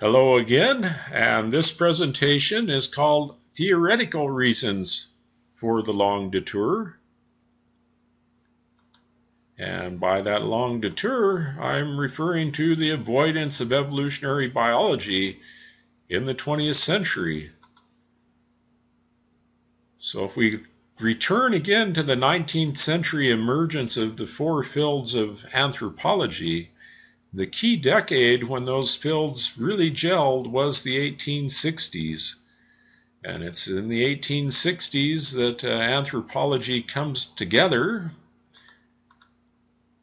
Hello again, and this presentation is called Theoretical Reasons for the Long Detour. And by that long detour, I'm referring to the avoidance of evolutionary biology in the 20th century. So if we return again to the 19th century emergence of the four fields of anthropology, the key decade when those fields really gelled was the 1860s. And it's in the 1860s that uh, anthropology comes together.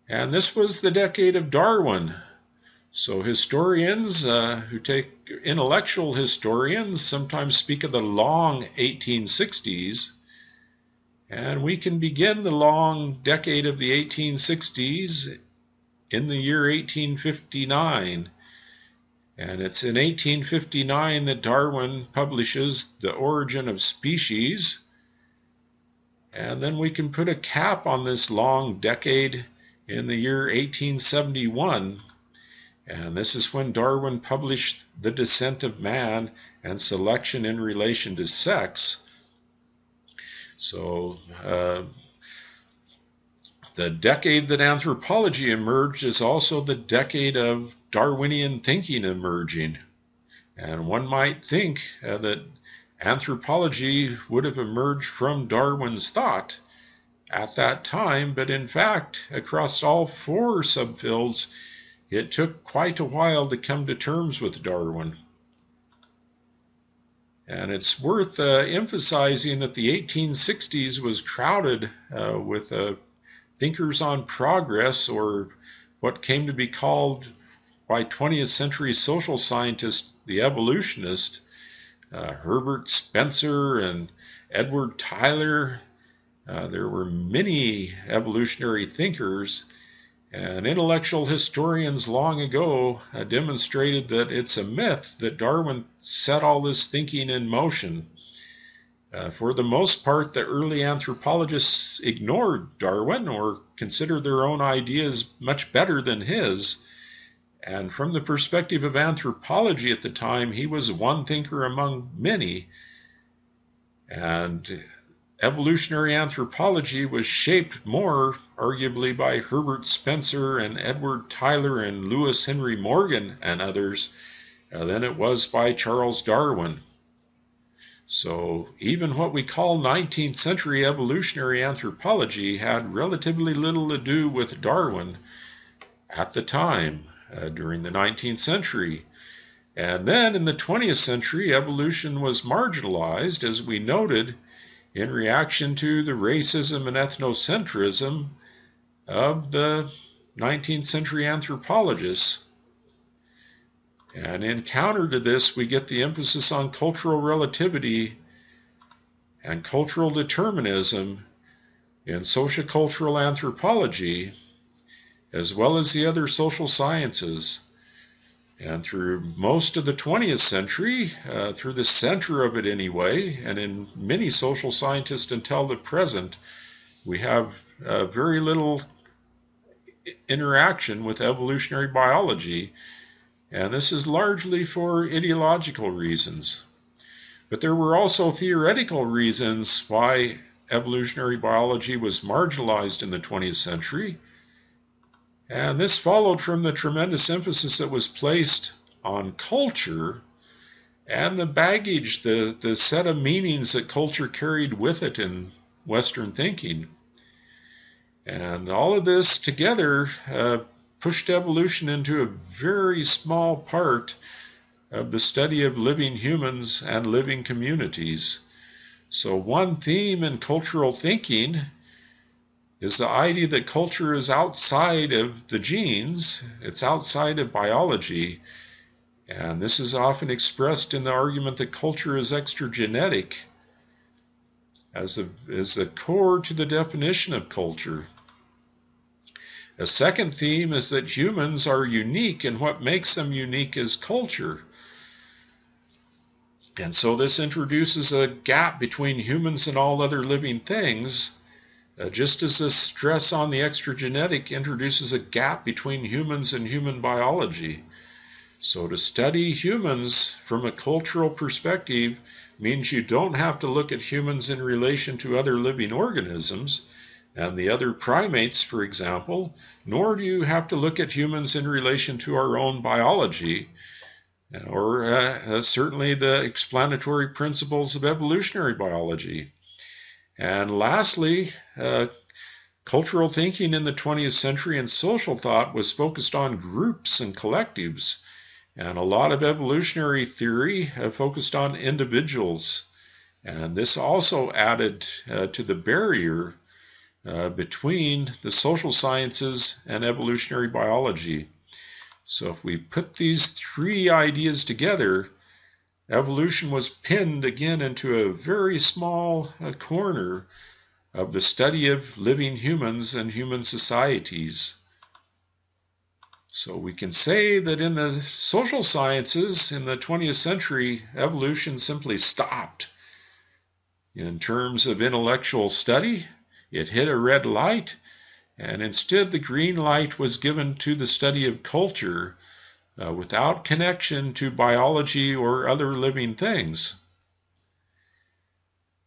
And this was the decade of Darwin. So historians uh, who take intellectual historians sometimes speak of the long 1860s. And we can begin the long decade of the 1860s in the year 1859. And it's in 1859 that Darwin publishes The Origin of Species. And then we can put a cap on this long decade in the year 1871. And this is when Darwin published The Descent of Man and Selection in Relation to Sex. So, uh, the decade that anthropology emerged is also the decade of Darwinian thinking emerging. And one might think uh, that anthropology would have emerged from Darwin's thought at that time, but in fact, across all four subfields, it took quite a while to come to terms with Darwin. And it's worth uh, emphasizing that the 1860s was crowded uh, with a thinkers on progress, or what came to be called by 20th century social scientists the evolutionist, uh, Herbert Spencer and Edward Tylor. Uh, there were many evolutionary thinkers, and intellectual historians long ago uh, demonstrated that it's a myth that Darwin set all this thinking in motion. Uh, for the most part, the early anthropologists ignored Darwin or considered their own ideas much better than his. And from the perspective of anthropology at the time, he was one thinker among many. And evolutionary anthropology was shaped more, arguably, by Herbert Spencer and Edward Tylor and Lewis Henry Morgan and others uh, than it was by Charles Darwin. So even what we call 19th century evolutionary anthropology had relatively little to do with Darwin at the time uh, during the 19th century. And then in the 20th century, evolution was marginalized, as we noted, in reaction to the racism and ethnocentrism of the 19th century anthropologists. And in counter to this, we get the emphasis on cultural relativity and cultural determinism in sociocultural anthropology, as well as the other social sciences. And through most of the 20th century, uh, through the center of it anyway, and in many social scientists until the present, we have uh, very little interaction with evolutionary biology and this is largely for ideological reasons. But there were also theoretical reasons why evolutionary biology was marginalized in the 20th century. And this followed from the tremendous emphasis that was placed on culture and the baggage, the, the set of meanings that culture carried with it in Western thinking. And all of this together uh, pushed evolution into a very small part of the study of living humans and living communities. So, one theme in cultural thinking is the idea that culture is outside of the genes, it's outside of biology. And this is often expressed in the argument that culture is extragenetic as, a, as the core to the definition of culture. A second theme is that humans are unique, and what makes them unique is culture. And so this introduces a gap between humans and all other living things, uh, just as the stress on the extragenetic introduces a gap between humans and human biology. So to study humans from a cultural perspective means you don't have to look at humans in relation to other living organisms and the other primates, for example, nor do you have to look at humans in relation to our own biology or uh, uh, certainly the explanatory principles of evolutionary biology. And lastly, uh, cultural thinking in the 20th century and social thought was focused on groups and collectives. And a lot of evolutionary theory focused on individuals. And this also added uh, to the barrier uh, between the social sciences and evolutionary biology. So if we put these three ideas together, evolution was pinned again into a very small uh, corner of the study of living humans and human societies. So we can say that in the social sciences in the 20th century, evolution simply stopped. In terms of intellectual study, it hit a red light and instead the green light was given to the study of culture uh, without connection to biology or other living things.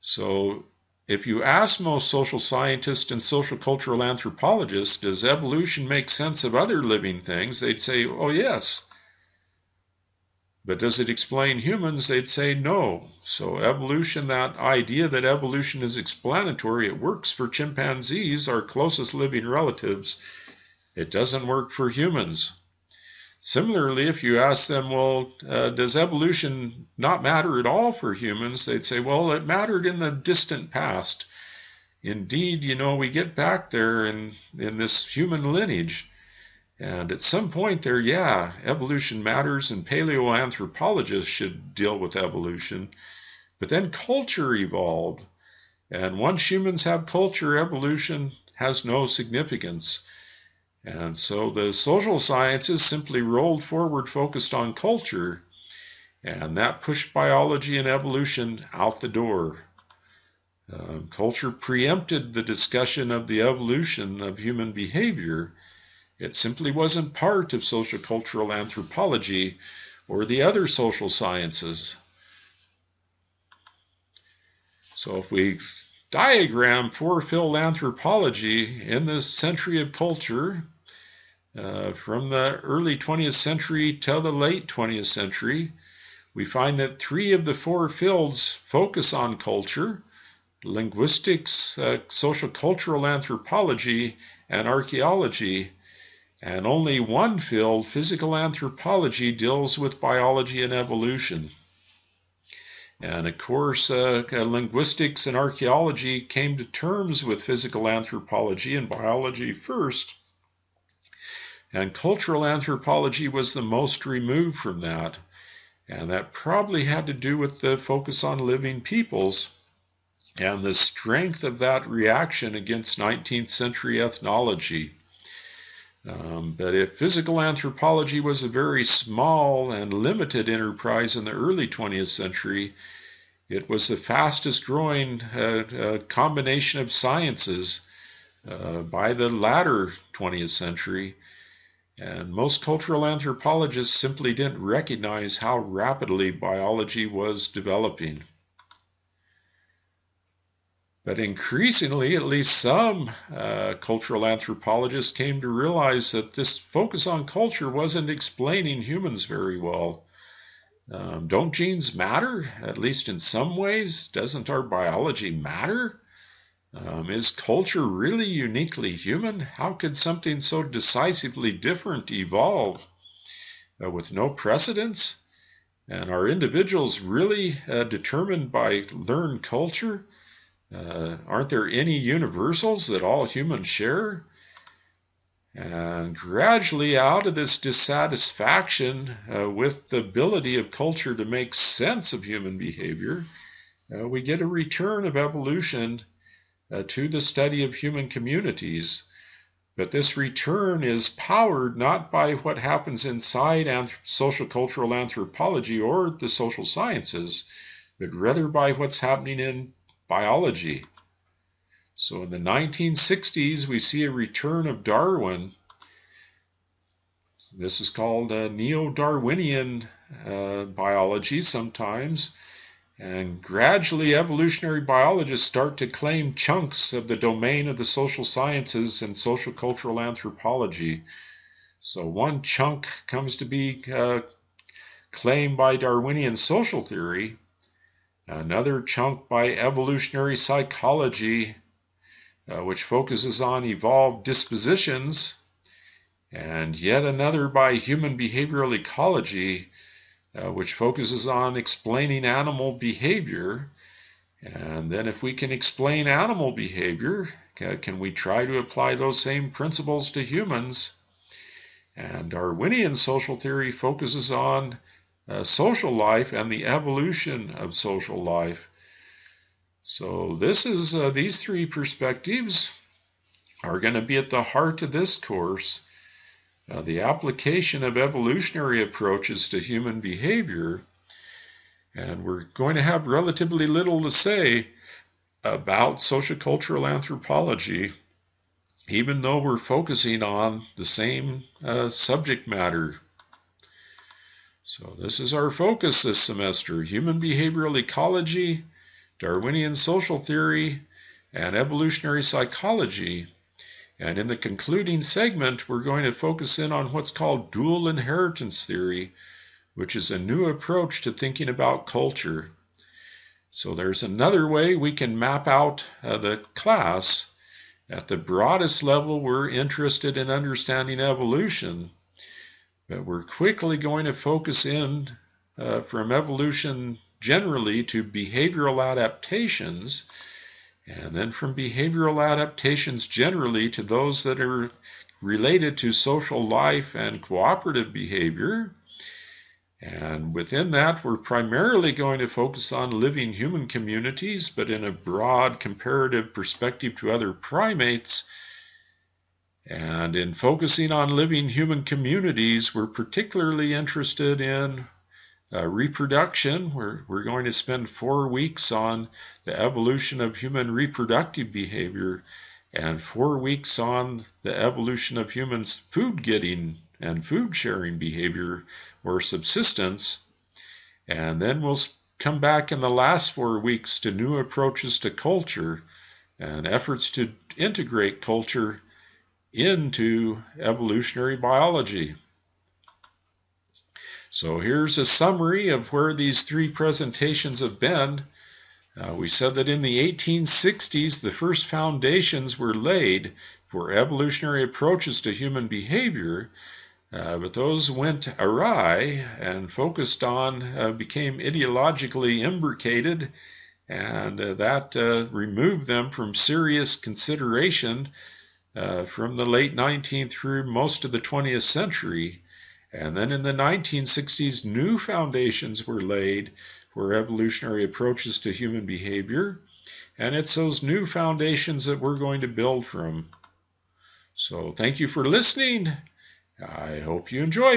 So, if you ask most social scientists and social cultural anthropologists, does evolution make sense of other living things? They'd say, oh, yes. But does it explain humans? They'd say no. So, evolution, that idea that evolution is explanatory, it works for chimpanzees, our closest living relatives. It doesn't work for humans. Similarly, if you ask them, well, uh, does evolution not matter at all for humans? They'd say, well, it mattered in the distant past. Indeed, you know, we get back there in, in this human lineage. And at some point there, yeah, evolution matters, and paleoanthropologists should deal with evolution. But then culture evolved. And once humans have culture, evolution has no significance. And so the social sciences simply rolled forward focused on culture, and that pushed biology and evolution out the door. Um, culture preempted the discussion of the evolution of human behavior it simply wasn't part of social cultural anthropology or the other social sciences. So if we diagram four-field anthropology in the century of culture, uh, from the early 20th century till the late 20th century, we find that three of the four fields focus on culture linguistics, uh, social cultural anthropology, and archaeology. And only one field, physical anthropology, deals with biology and evolution. And of course, uh, linguistics and archaeology came to terms with physical anthropology and biology first. And cultural anthropology was the most removed from that. And that probably had to do with the focus on living peoples and the strength of that reaction against 19th century ethnology. Um, but if physical anthropology was a very small and limited enterprise in the early 20th century, it was the fastest growing uh, uh, combination of sciences uh, by the latter 20th century. And most cultural anthropologists simply didn't recognize how rapidly biology was developing. But increasingly, at least some uh, cultural anthropologists came to realize that this focus on culture wasn't explaining humans very well. Um, don't genes matter, at least in some ways? Doesn't our biology matter? Um, is culture really uniquely human? How could something so decisively different evolve uh, with no precedence? And are individuals really uh, determined by learned culture? Uh, aren't there any universals that all humans share? And gradually, out of this dissatisfaction uh, with the ability of culture to make sense of human behavior, uh, we get a return of evolution uh, to the study of human communities. But this return is powered not by what happens inside anth- social cultural anthropology or the social sciences, but rather by what's happening in biology. So in the 1960s, we see a return of Darwin This is called uh, neo Darwinian uh, biology sometimes. And gradually, evolutionary biologists start to claim chunks of the domain of the social sciences and social cultural anthropology. So, one chunk comes to be uh, claimed by Darwinian social theory, another chunk by evolutionary psychology, uh, which focuses on evolved dispositions, and yet another by human behavioral ecology uh, which focuses on explaining animal behavior. And then, if we can explain animal behavior, can we try to apply those same principles to humans? And Darwinian social theory focuses on uh, social life and the evolution of social life. So, this is uh, these three perspectives are going to be at the heart of this course. Uh, the application of evolutionary approaches to human behavior, and we're going to have relatively little to say about sociocultural anthropology, even though we're focusing on the same uh, subject matter. So, this is our focus this semester human behavioral ecology, Darwinian social theory, and evolutionary psychology. And in the concluding segment, we're going to focus in on what's called dual inheritance theory, which is a new approach to thinking about culture. So there's another way we can map out uh, the class. At the broadest level, we're interested in understanding evolution, we're quickly going to focus in uh, from evolution generally to behavioral adaptations and then from behavioral adaptations generally to those that are related to social life and cooperative behavior. And within that, we're primarily going to focus on living human communities, but in a broad comparative perspective to other primates. And in focusing on living human communities, we're particularly interested in uh, reproduction, we're, we're going to spend four weeks on the evolution of human reproductive behavior and four weeks on the evolution of humans' food getting and food sharing behavior or subsistence. And then we'll come back in the last four weeks to new approaches to culture and efforts to integrate culture into evolutionary biology. So here's a summary of where these three presentations have been. Uh, we said that in the 1860s, the first foundations were laid for evolutionary approaches to human behavior, uh, but those went awry and focused on, uh, became ideologically imbricated, and uh, that uh, removed them from serious consideration uh, from the late 19th through most of the 20th century. And then in the 1960s, new foundations were laid for evolutionary approaches to human behavior. And it's those new foundations that we're going to build from. So thank you for listening. I hope you enjoyed it.